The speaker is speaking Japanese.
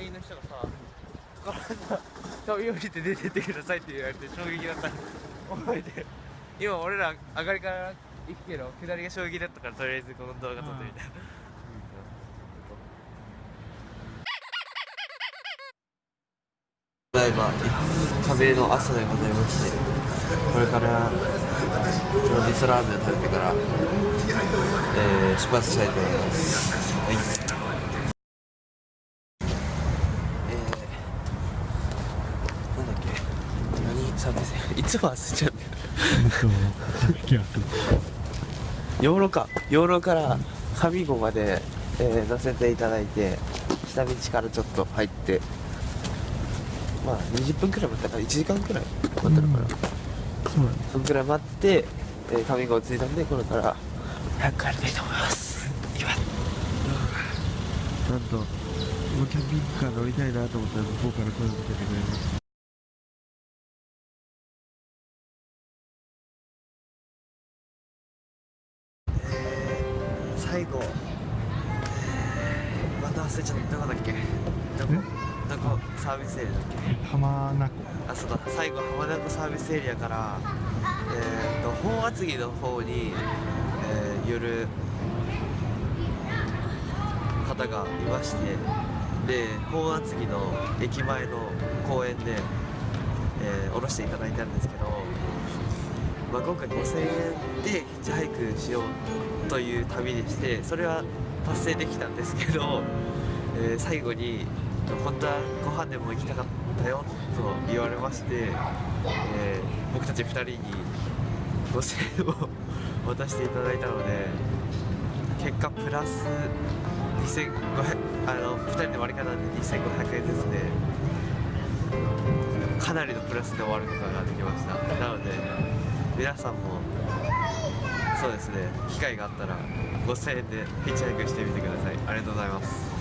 人がさこからさ飛び降りて出てってくださいって言われて衝撃だった覚えてる。今俺ら上がりから行くけど下りが衝撃だったからとりあえずこの動画撮ってみた、ただいま壁の朝でございましてこれから味噌ラーメンを食べてから、えー、出発したいと思いますけ何サービスいつも忘れちゃうんだよ養老か養老から上郷まで、えー乗せていただいて下道からちょっと入ってまあ20分くらい待ったから1時間くらい待ったのかな、そうだねそんくらい待って、えー、上郷着いたんでこれから早く帰りたいと思います行きますなんとこのキャンピングカー乗りたいなと思ったら向こうから声をかけてくれ最後。また忘れちゃった。どこだっけ？どこ？どこ？サービスエリアだっけ？浜名湖。あそうだ。最後浜名湖サービスエリアからえー、と本厚木の方に、えー、寄る方がいましてで本厚木の駅前の公園で、えー降ろしていただいたんですけど、まあ、今回5000円でヒッチハイクしようという旅でしてそれは達成できたんですけど、えー最後に本当はご飯でも行きたかったよと言われまして、えー僕たち2人に5000円を渡していただいたので結果プラス2500あの2人で割り方で2500円ですね。かなりのプラスで終わることができました。なので皆さんもそうですね機会があったら5000円でヒッチハイクしてみてください。ありがとうございます。